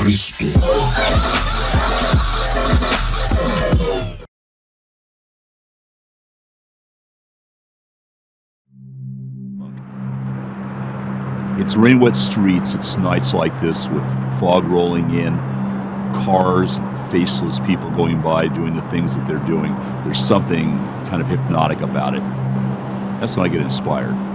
Cristo. It's rain wet streets, it's nights like this with fog rolling in, cars, faceless people going by doing the things that they're doing. There's something kind of hypnotic about it. That's when I get inspired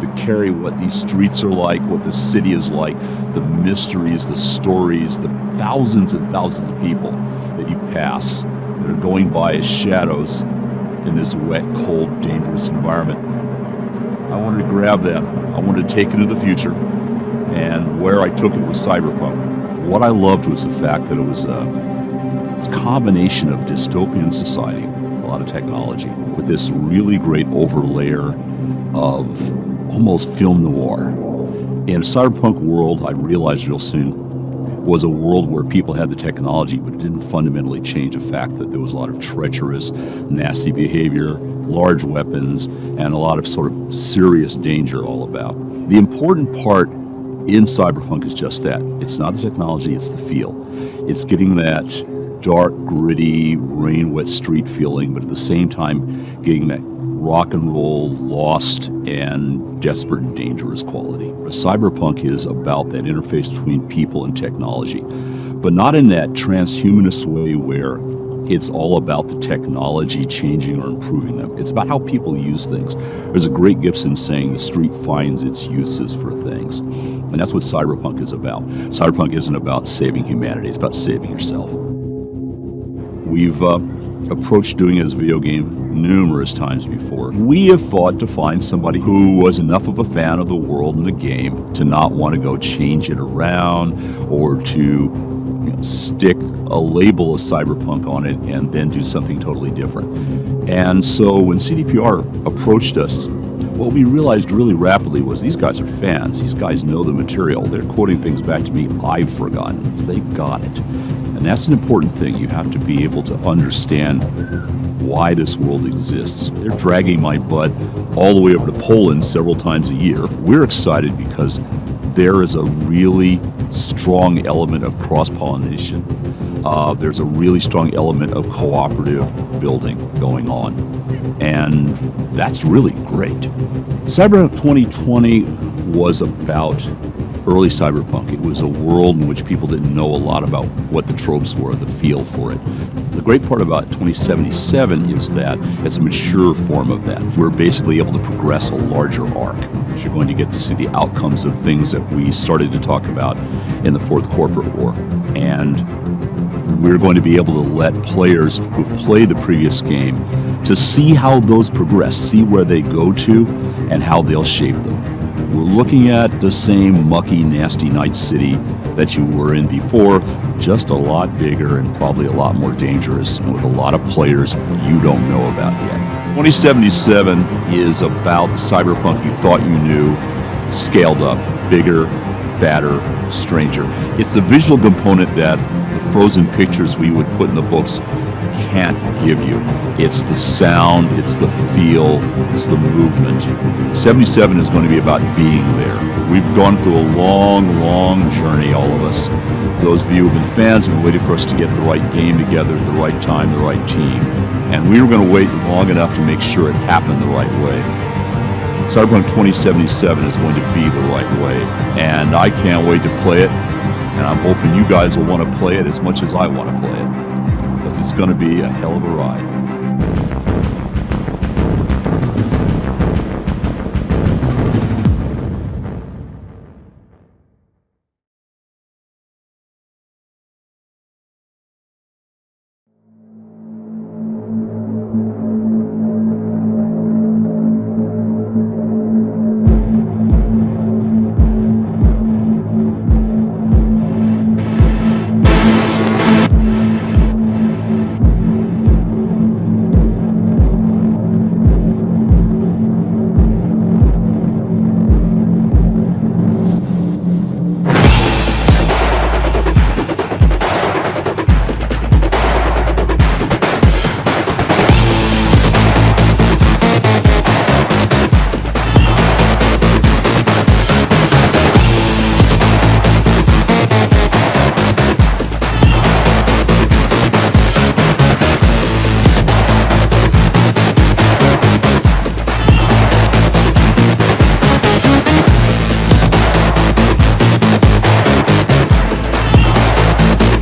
to carry what these streets are like, what the city is like, the mysteries, the stories, the thousands and thousands of people that you pass that are going by as shadows in this wet, cold, dangerous environment. I wanted to grab that. I wanted to take it to the future. And where I took it was cyberpunk. What I loved was the fact that it was a, combination of dystopian society, a lot of technology, with this really great overlayer of almost film noir. In a cyberpunk world, I realized real soon, was a world where people had the technology, but it didn't fundamentally change the fact that there was a lot of treacherous, nasty behavior, large weapons, and a lot of sort of serious danger all about. The important part in cyberpunk is just that. It's not the technology, it's the feel. It's getting that dark, gritty, rain wet street feeling, but at the same time getting that rock and roll, lost, and desperate and dangerous quality. Cyberpunk is about that interface between people and technology, but not in that transhumanist way where it's all about the technology changing or improving them. It's about how people use things. There's a great Gibson saying the street finds its uses for things. And that's what cyberpunk is about. Cyberpunk isn't about saving humanity, it's about saving yourself. We've uh, approached doing a video game numerous times before. We have fought to find somebody who was enough of a fan of the world and the game to not want to go change it around or to you know, stick a label of cyberpunk on it and then do something totally different. And so when CDPR approached us, what we realized really rapidly was these guys are fans. These guys know the material. They're quoting things back to me I've forgotten. So they got it. And that's an important thing. You have to be able to understand why this world exists. They're dragging my butt all the way over to Poland several times a year. We're excited because there is a really strong element of cross pollination. Uh, there's a really strong element of cooperative building going on. And that's really great. Cyber 2020 was about early cyberpunk. It was a world in which people didn't know a lot about what the tropes were, the feel for it. The great part about 2077 is that it's a mature form of that. We're basically able to progress a larger arc. You're going to get to see the outcomes of things that we started to talk about in the fourth corporate war. And we're going to be able to let players who played the previous game to see how those progress, see where they go to, and how they'll shape them. We're looking at the same mucky, nasty night city that you were in before, just a lot bigger and probably a lot more dangerous, and with a lot of players you don't know about yet. 2077 is about the cyberpunk you thought you knew, scaled up, bigger, badder, stranger. It's the visual component that the frozen pictures we would put in the books can't give you. It's the sound, it's the feel, it's the movement. 77 is going to be about being there. We've gone through a long, long journey, all of us. Those of you who've been fans have been waiting for us to get the right game together at the right time, the right team. And we were going to wait long enough to make sure it happened the right way. Cyberpunk 2077 is going to be the right way. And I can't wait to play it. And I'm hoping you guys will want to play it as much as I want to play it it's going to be a hell of a ride.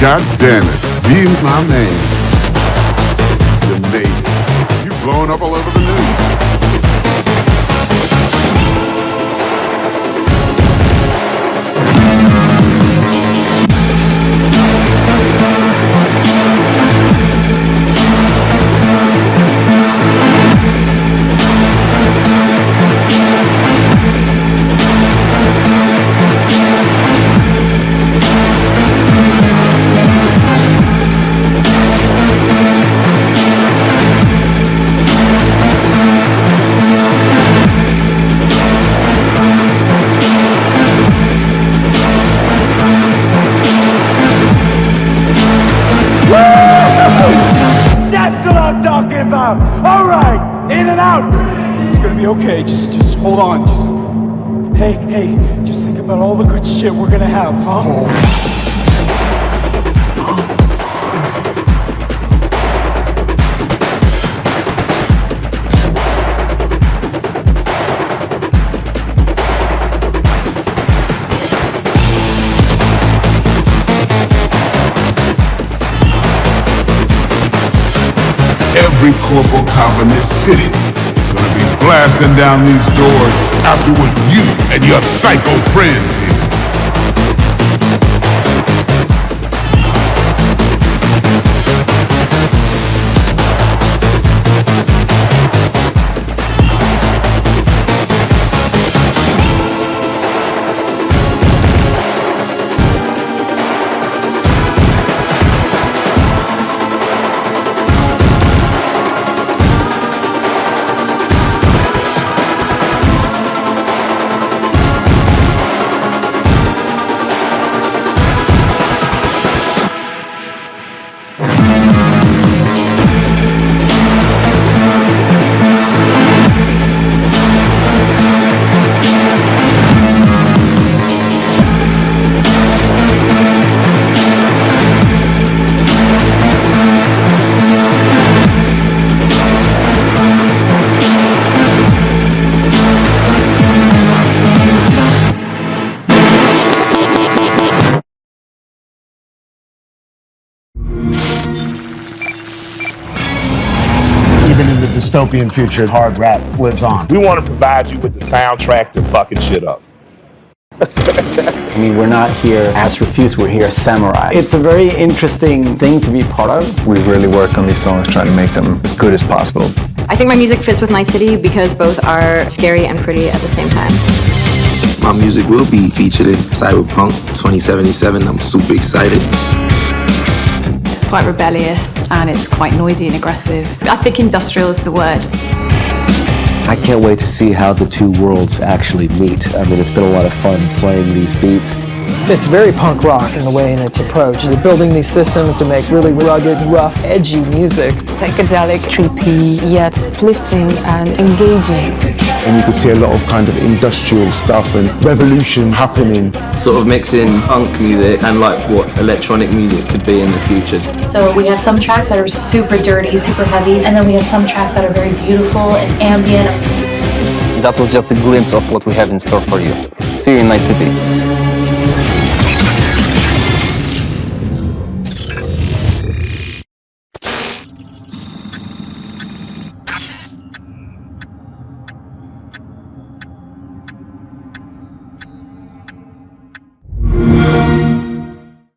God damn it. Be my man. You made it. You're blowing up all over about. All right, in and out. It's gonna be okay. Just, just hold on. Just, hey, hey, just think about all the good shit we're gonna have, huh? Every corporal cop in this city gonna be blasting down these doors after what you and your psycho friends dystopian future, hard rap lives on. We want to provide you with the soundtrack to fucking shit up. I mean, we're not here as Refused, we're here as samurai. It's a very interesting thing to be part of. We really work on these songs, trying to make them as good as possible. I think my music fits with Night City because both are scary and pretty at the same time. My music will be featured in Cyberpunk 2077. I'm super excited. Quite rebellious and it's quite noisy and aggressive. I think industrial is the word. I can't wait to see how the two worlds actually meet. I mean, it's been a lot of fun playing these beats. It's very punk rock in the way in its approach. They're building these systems to make really rugged, rough, edgy music. Psychedelic, trippy, yet uplifting and engaging. And you can see a lot of kind of industrial stuff and revolution happening. Sort of mixing punk music and like what electronic music could be in the future. So we have some tracks that are super dirty, super heavy, and then we have some tracks that are very beautiful and ambient. That was just a glimpse of what we have in store for you. See you in Night City.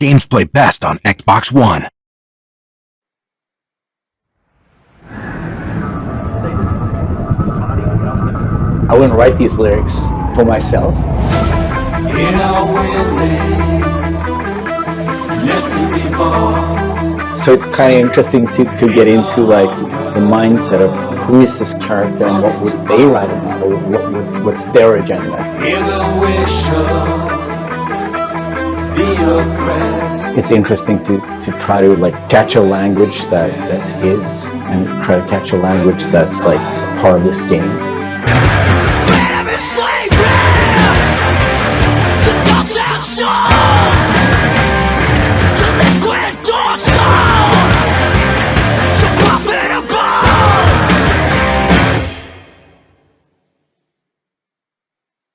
Games play best on Xbox One. I wouldn't write these lyrics for myself. So it's kind of interesting to, to get into like the mindset of who is this character and what would they write about or what, would- what's their agenda. It's interesting to, to try to like catch a language that, that's his and try to catch a language that's like part of this game.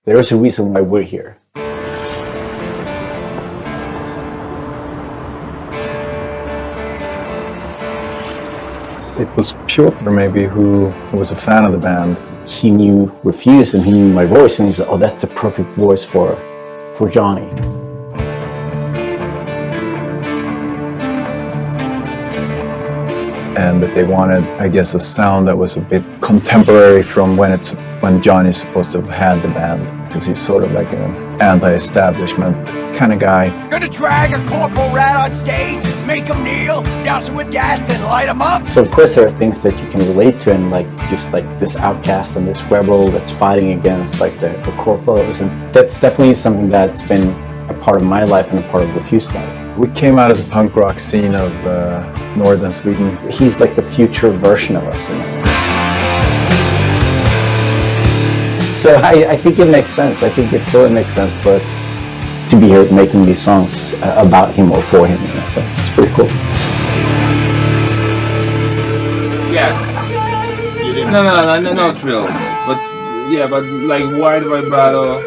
There's a reason why we're here. It was Piotr maybe who was a fan of the band. He knew Refused and he knew my voice and he said, oh, that's a perfect voice for, for Johnny. and that they wanted, I guess, a sound that was a bit contemporary from when it's when Johnny's supposed to have had the band, because he's sort of like an anti-establishment kind of guy. Gonna drag a corpo rat on stage, make him kneel, douse him with gas, and light him up. So of course there are things that you can relate to, and like just like this outcast and this rebel that's fighting against like the, the corporals, and that's definitely something that's been a part of my life and a part of Refused life. We came out of the punk rock scene of uh, northern Sweden. He's like the future version of us. You know? So I, I think it makes sense. I think it totally makes sense for us to be here making these songs uh, about him or for him. You know? So it's pretty cool. Yeah. No, no, no, no, no drills. But yeah, but like wide vibrato.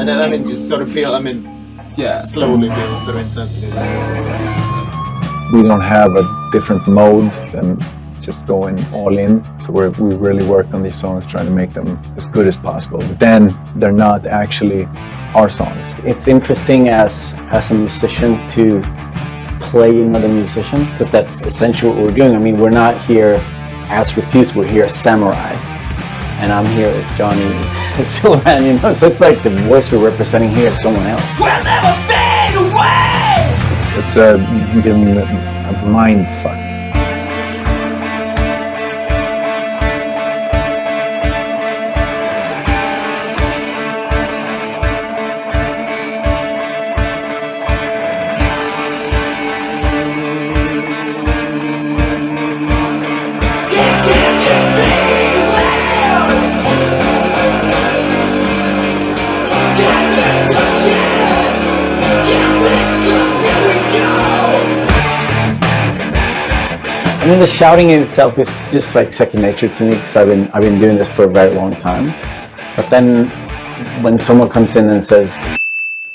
And then I mean just sort of build I mean yeah slowly build sort of intensity. We don't have a different mode than just going all in. So we're, we really work on these songs trying to make them as good as possible. But then they're not actually our songs. It's interesting as as a musician to play another musician because that's essentially what we're doing. I mean, we're not here as Refused, we're here as Samurai. And I'm here with Johnny Silverhand, you know, so it's like the voice we're representing here is someone else. We'll never fade away! It's a, been a I mean, the shouting in itself is just like second nature to me because I've been I've been doing this for a very long time. But then when someone comes in and says,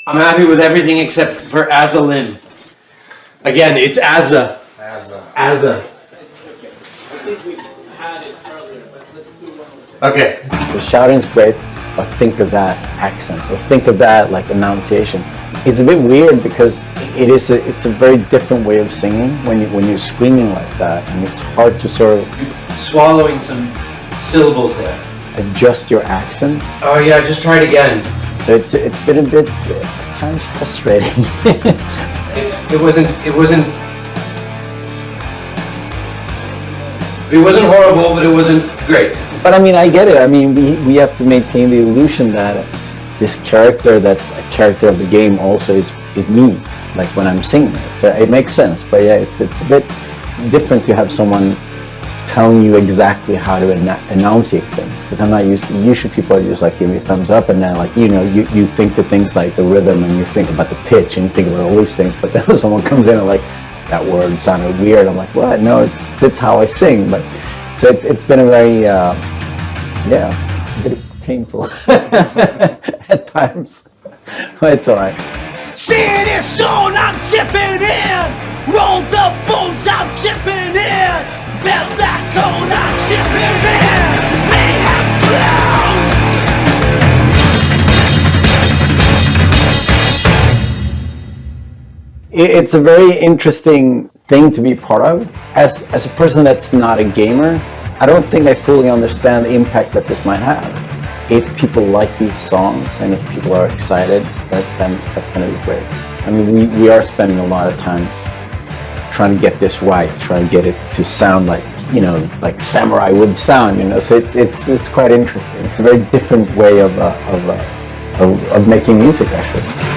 I'm happy with everything except for Azalin. Again, it's Azza. Azza. Azza. Okay. The shouting's great, but think of that accent, or think of that like enunciation. It's a bit weird because it is a, it's a very different way of singing when you when you're screaming like that, and it's hard to sort of Swallowing some syllables there. adjust your accent. Oh yeah, just try it again. So it's it's been a bit uh, kind of frustrating. It wasn't, it wasn't, it wasn't horrible, but it wasn't great. But I mean, I get it. I mean, we, we have to maintain the illusion that this character that's a character of the game also is, is me, like when I'm singing it. So it makes sense. But yeah, it's, it's a bit different to have someone telling you exactly how to enunciate things. Because I'm not used to, usually people are just like, give me a thumbs up and then like, you know, you, you think the things like the rhythm and you think about the pitch and you think about all these things. But then someone comes in and like, that word sounded weird. I'm like, what? No, it's, that's how I sing. But so it's, it's been a very, uh, yeah, a bit painful at times. But it's alright. See this zone, I'm chipping in. Roll the bones, I'm chipping in. Build that cone, I'm chipping in. Mayhem drowns. It- It's a very interesting thing to be part of. As, as a person that's not a gamer, I don't think I fully understand the impact that this might have. If people like these songs and if people are excited, that, then that's going to be great. I mean, we, we are spending a lot of times trying to get this right, trying to get it to sound like, you know, like samurai would sound, you know, so it's, it's, it's quite interesting. It's a very different way of, uh, of, uh, of, of making music, actually.